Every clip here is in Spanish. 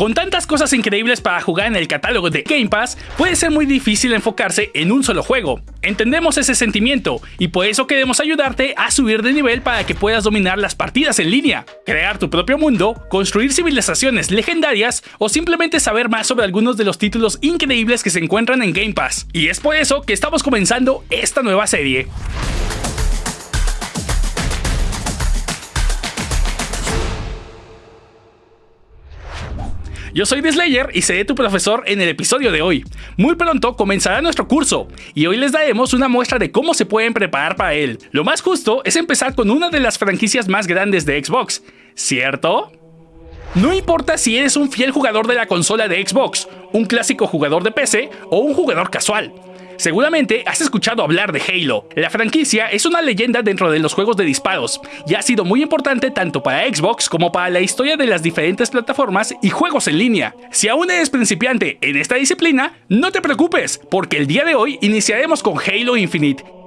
Con tantas cosas increíbles para jugar en el catálogo de Game Pass, puede ser muy difícil enfocarse en un solo juego. Entendemos ese sentimiento y por eso queremos ayudarte a subir de nivel para que puedas dominar las partidas en línea, crear tu propio mundo, construir civilizaciones legendarias o simplemente saber más sobre algunos de los títulos increíbles que se encuentran en Game Pass. Y es por eso que estamos comenzando esta nueva serie. Yo soy Slayer y seré tu profesor en el episodio de hoy. Muy pronto comenzará nuestro curso y hoy les daremos una muestra de cómo se pueden preparar para él. Lo más justo es empezar con una de las franquicias más grandes de Xbox, ¿cierto? No importa si eres un fiel jugador de la consola de Xbox, un clásico jugador de PC o un jugador casual. Seguramente has escuchado hablar de Halo. La franquicia es una leyenda dentro de los juegos de disparos y ha sido muy importante tanto para Xbox como para la historia de las diferentes plataformas y juegos en línea. Si aún eres principiante en esta disciplina, no te preocupes, porque el día de hoy iniciaremos con Halo Infinite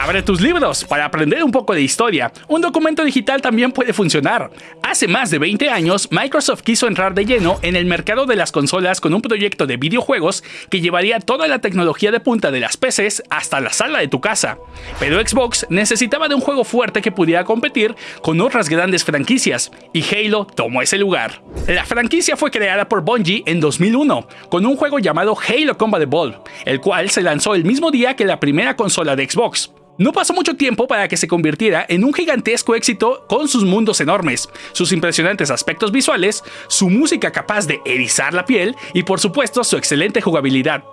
Abre tus libros para aprender un poco de historia. Un documento digital también puede funcionar. Hace más de 20 años, Microsoft quiso entrar de lleno en el mercado de las consolas con un proyecto de videojuegos que llevaría toda la tecnología de punta de las PCs hasta la sala de tu casa. Pero Xbox necesitaba de un juego fuerte que pudiera competir con otras grandes franquicias, y Halo tomó ese lugar. La franquicia fue creada por Bungie en 2001, con un juego llamado Halo Combat Evolved, el cual se lanzó el mismo día que la primera consola de Xbox. No pasó mucho tiempo para que se convirtiera en un gigantesco éxito con sus mundos enormes, sus impresionantes aspectos visuales, su música capaz de erizar la piel y por supuesto su excelente jugabilidad.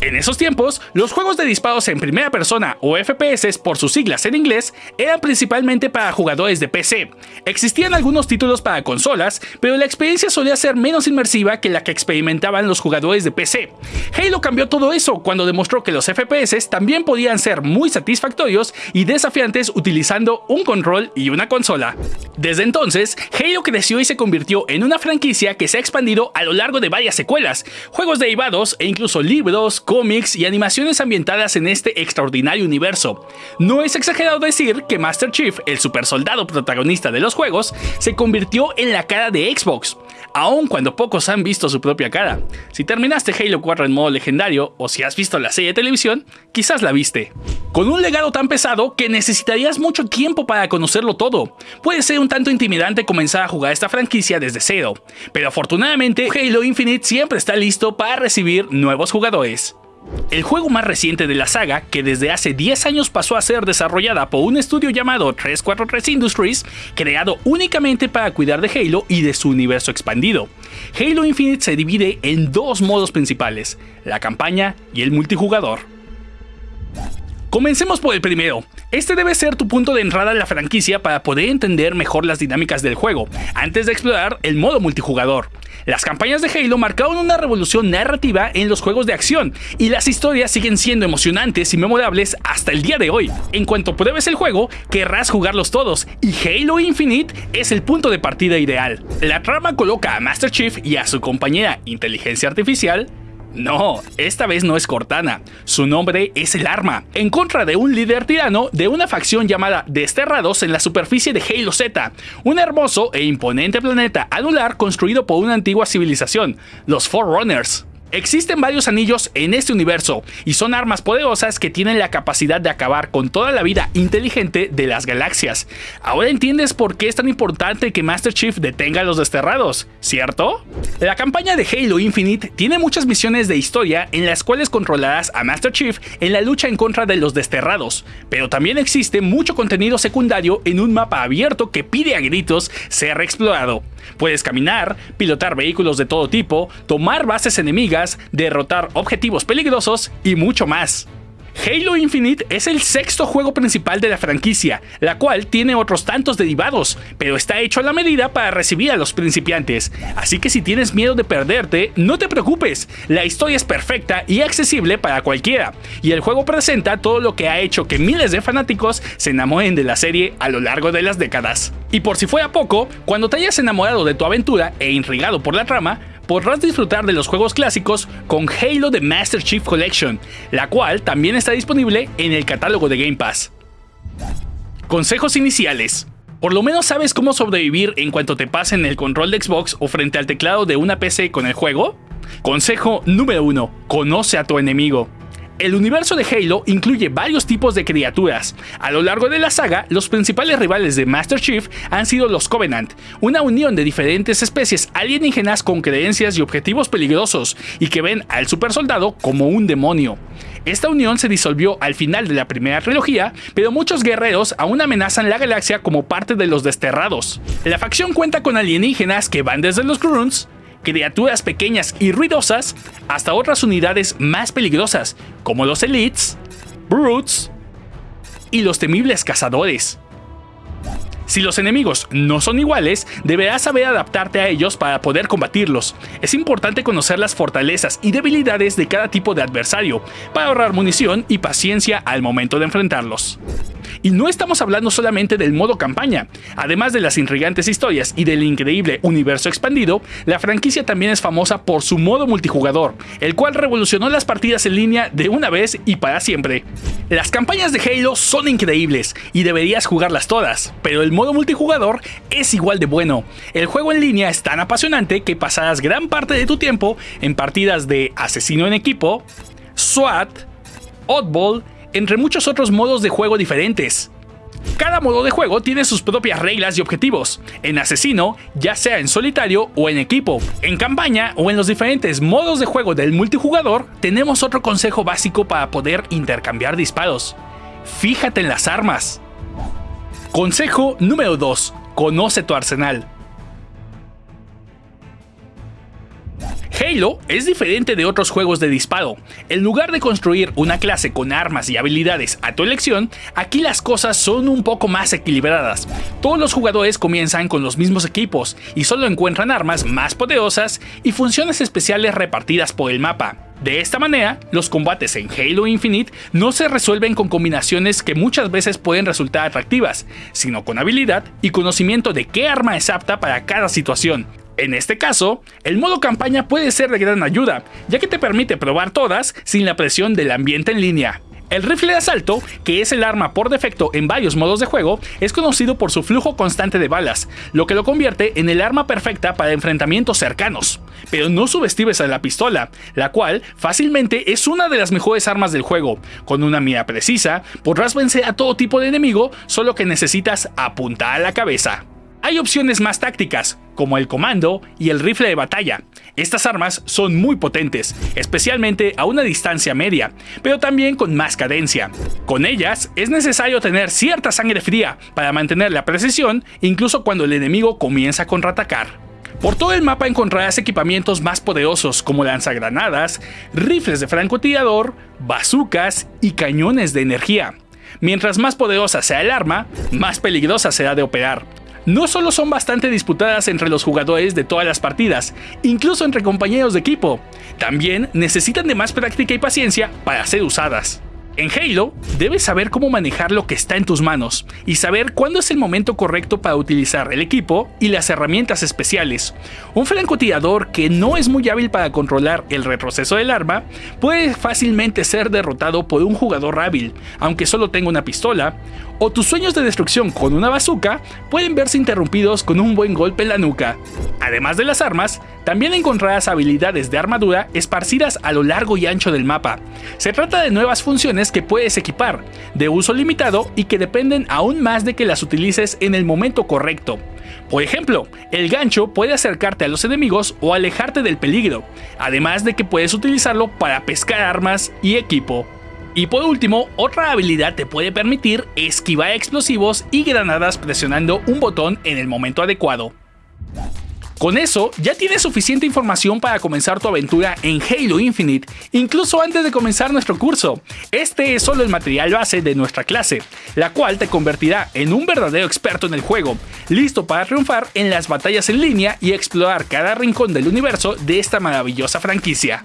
En esos tiempos, los juegos de disparos en primera persona o FPS por sus siglas en inglés eran principalmente para jugadores de PC. Existían algunos títulos para consolas, pero la experiencia solía ser menos inmersiva que la que experimentaban los jugadores de PC. Halo cambió todo eso cuando demostró que los FPS también podían ser muy satisfactorios y desafiantes utilizando un control y una consola. Desde entonces, Halo creció y se convirtió en una franquicia que se ha expandido a lo largo de varias secuelas, juegos derivados e incluso libros cómics y animaciones ambientadas en este extraordinario universo. No es exagerado decir que Master Chief, el super soldado protagonista de los juegos, se convirtió en la cara de Xbox, aun cuando pocos han visto su propia cara. Si terminaste Halo 4 en modo legendario o si has visto la serie de televisión, quizás la viste. Con un legado tan pesado que necesitarías mucho tiempo para conocerlo todo. Puede ser un tanto intimidante comenzar a jugar esta franquicia desde cero, pero afortunadamente Halo Infinite siempre está listo para recibir nuevos jugadores. El juego más reciente de la saga, que desde hace 10 años pasó a ser desarrollada por un estudio llamado 343 Industries, creado únicamente para cuidar de Halo y de su universo expandido. Halo Infinite se divide en dos modos principales, la campaña y el multijugador. Comencemos por el primero. Este debe ser tu punto de entrada en la franquicia para poder entender mejor las dinámicas del juego, antes de explorar el modo multijugador. Las campañas de Halo marcaron una revolución narrativa en los juegos de acción, y las historias siguen siendo emocionantes y memorables hasta el día de hoy. En cuanto pruebes el juego, querrás jugarlos todos, y Halo Infinite es el punto de partida ideal. La trama coloca a Master Chief y a su compañera Inteligencia Artificial no, esta vez no es Cortana, su nombre es el arma, en contra de un líder tirano de una facción llamada Desterrados en la superficie de Halo Z, un hermoso e imponente planeta anular construido por una antigua civilización, los Forerunners. Existen varios anillos en este universo y son armas poderosas que tienen la capacidad de acabar con toda la vida inteligente de las galaxias. Ahora entiendes por qué es tan importante que Master Chief detenga a los desterrados, ¿cierto? La campaña de Halo Infinite tiene muchas misiones de historia en las cuales controlarás a Master Chief en la lucha en contra de los desterrados, pero también existe mucho contenido secundario en un mapa abierto que pide a gritos ser explorado. Puedes caminar, pilotar vehículos de todo tipo, tomar bases enemigas, derrotar objetivos peligrosos y mucho más. Halo Infinite es el sexto juego principal de la franquicia, la cual tiene otros tantos derivados, pero está hecho a la medida para recibir a los principiantes, así que si tienes miedo de perderte, no te preocupes, la historia es perfecta y accesible para cualquiera, y el juego presenta todo lo que ha hecho que miles de fanáticos se enamoren de la serie a lo largo de las décadas. Y por si fuera poco, cuando te hayas enamorado de tu aventura e intrigado por la trama, podrás disfrutar de los juegos clásicos con Halo The Master Chief Collection, la cual también está disponible en el catálogo de Game Pass. Consejos iniciales. ¿Por lo menos sabes cómo sobrevivir en cuanto te pasen el control de Xbox o frente al teclado de una PC con el juego? Consejo número 1. Conoce a tu enemigo. El universo de Halo incluye varios tipos de criaturas. A lo largo de la saga, los principales rivales de Master Chief han sido los Covenant, una unión de diferentes especies alienígenas con creencias y objetivos peligrosos, y que ven al supersoldado como un demonio. Esta unión se disolvió al final de la primera trilogía, pero muchos guerreros aún amenazan la galaxia como parte de los desterrados. La facción cuenta con alienígenas que van desde los Grunts, criaturas pequeñas y ruidosas hasta otras unidades más peligrosas, como los Elites, Brutes y los temibles cazadores. Si los enemigos no son iguales, deberás saber adaptarte a ellos para poder combatirlos. Es importante conocer las fortalezas y debilidades de cada tipo de adversario, para ahorrar munición y paciencia al momento de enfrentarlos. Y no estamos hablando solamente del modo campaña. Además de las intrigantes historias y del increíble universo expandido, la franquicia también es famosa por su modo multijugador, el cual revolucionó las partidas en línea de una vez y para siempre. Las campañas de Halo son increíbles y deberías jugarlas todas, pero el modo multijugador es igual de bueno. El juego en línea es tan apasionante que pasarás gran parte de tu tiempo en partidas de asesino en equipo, SWAT, Oddball entre muchos otros modos de juego diferentes. Cada modo de juego tiene sus propias reglas y objetivos, en asesino, ya sea en solitario o en equipo. En campaña o en los diferentes modos de juego del multijugador, tenemos otro consejo básico para poder intercambiar disparos. Fíjate en las armas. Consejo número 2. Conoce tu arsenal. Halo es diferente de otros juegos de disparo. En lugar de construir una clase con armas y habilidades a tu elección, aquí las cosas son un poco más equilibradas. Todos los jugadores comienzan con los mismos equipos y solo encuentran armas más poderosas y funciones especiales repartidas por el mapa. De esta manera, los combates en Halo Infinite no se resuelven con combinaciones que muchas veces pueden resultar atractivas, sino con habilidad y conocimiento de qué arma es apta para cada situación, en este caso, el modo campaña puede ser de gran ayuda, ya que te permite probar todas sin la presión del ambiente en línea. El rifle de asalto, que es el arma por defecto en varios modos de juego, es conocido por su flujo constante de balas, lo que lo convierte en el arma perfecta para enfrentamientos cercanos. Pero no subestimes a la pistola, la cual fácilmente es una de las mejores armas del juego. Con una mira precisa, podrás vencer a todo tipo de enemigo, solo que necesitas apuntar a la cabeza. Hay opciones más tácticas, como el comando y el rifle de batalla. Estas armas son muy potentes, especialmente a una distancia media, pero también con más cadencia. Con ellas es necesario tener cierta sangre fría para mantener la precisión incluso cuando el enemigo comienza a contraatacar. Por todo el mapa encontrarás equipamientos más poderosos como lanzagranadas, rifles de francotirador, bazucas y cañones de energía. Mientras más poderosa sea el arma, más peligrosa será de operar, no solo son bastante disputadas entre los jugadores de todas las partidas, incluso entre compañeros de equipo, también necesitan de más práctica y paciencia para ser usadas. En Halo, debes saber cómo manejar lo que está en tus manos y saber cuándo es el momento correcto para utilizar el equipo y las herramientas especiales. Un francotirador que no es muy hábil para controlar el retroceso del arma puede fácilmente ser derrotado por un jugador hábil, aunque solo tenga una pistola, o tus sueños de destrucción con una bazooka pueden verse interrumpidos con un buen golpe en la nuca. Además de las armas, también encontrarás habilidades de armadura esparcidas a lo largo y ancho del mapa. Se trata de nuevas funciones que puedes equipar, de uso limitado y que dependen aún más de que las utilices en el momento correcto. Por ejemplo, el gancho puede acercarte a los enemigos o alejarte del peligro, además de que puedes utilizarlo para pescar armas y equipo. Y por último, otra habilidad te puede permitir esquivar explosivos y granadas presionando un botón en el momento adecuado. Con eso, ya tienes suficiente información para comenzar tu aventura en Halo Infinite, incluso antes de comenzar nuestro curso. Este es solo el material base de nuestra clase, la cual te convertirá en un verdadero experto en el juego, listo para triunfar en las batallas en línea y explorar cada rincón del universo de esta maravillosa franquicia.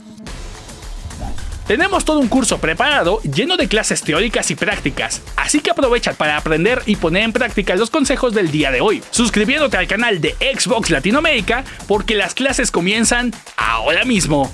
Tenemos todo un curso preparado lleno de clases teóricas y prácticas, así que aprovecha para aprender y poner en práctica los consejos del día de hoy, suscribiéndote al canal de Xbox Latinoamérica porque las clases comienzan ahora mismo.